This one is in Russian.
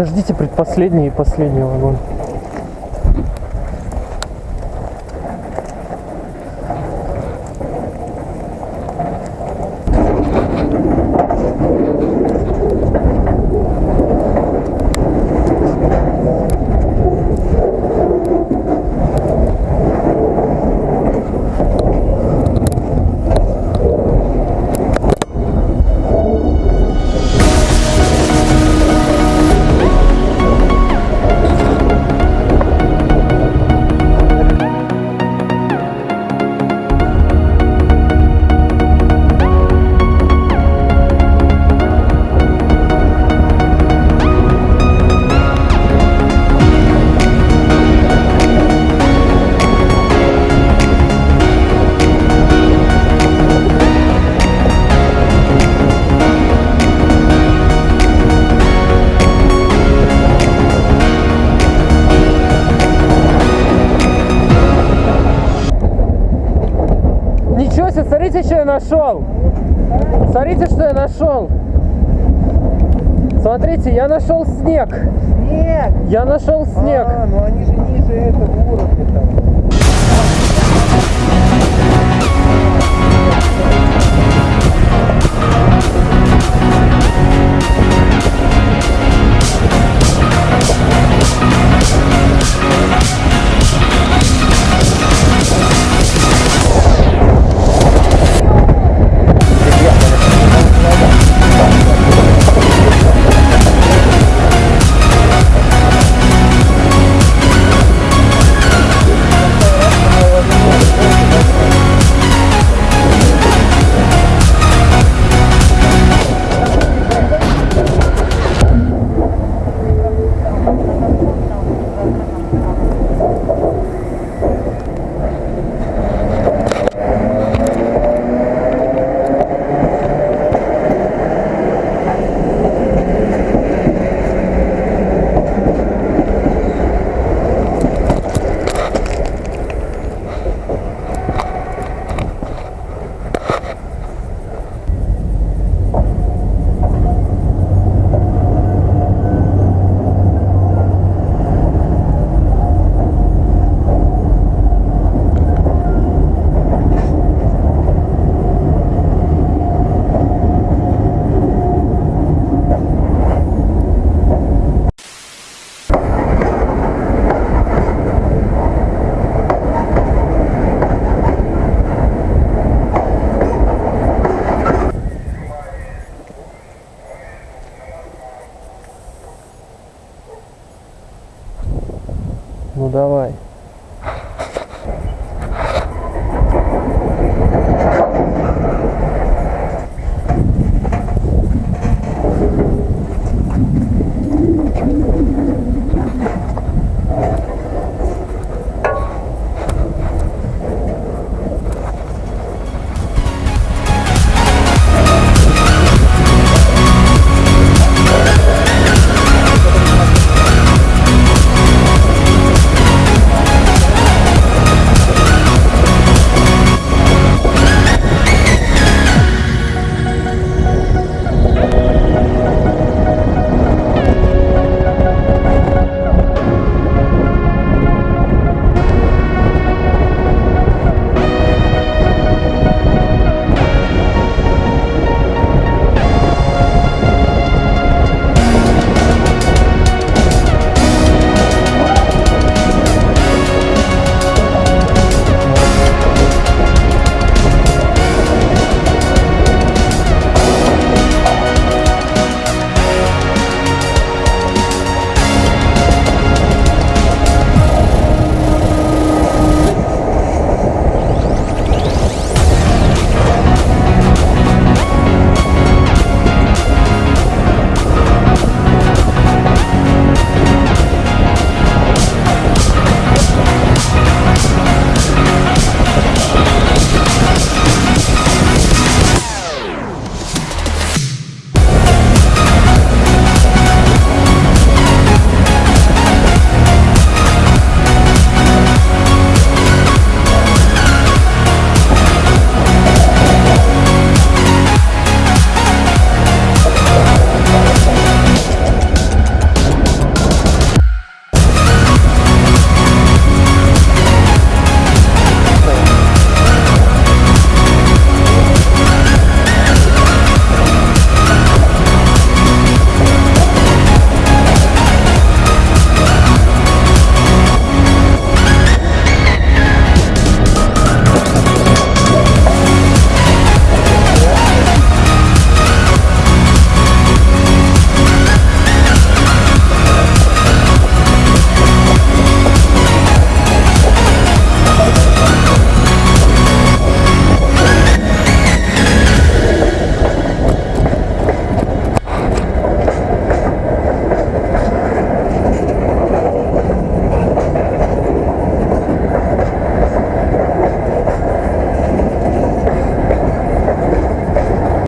Подождите, предпоследний и последний вагон. Смотрите, что я нашел. Смотрите, что я нашел. Смотрите, я нашел снег. Снег! Я нашел снег. А, ну они же ниже этого уровня там. Давай.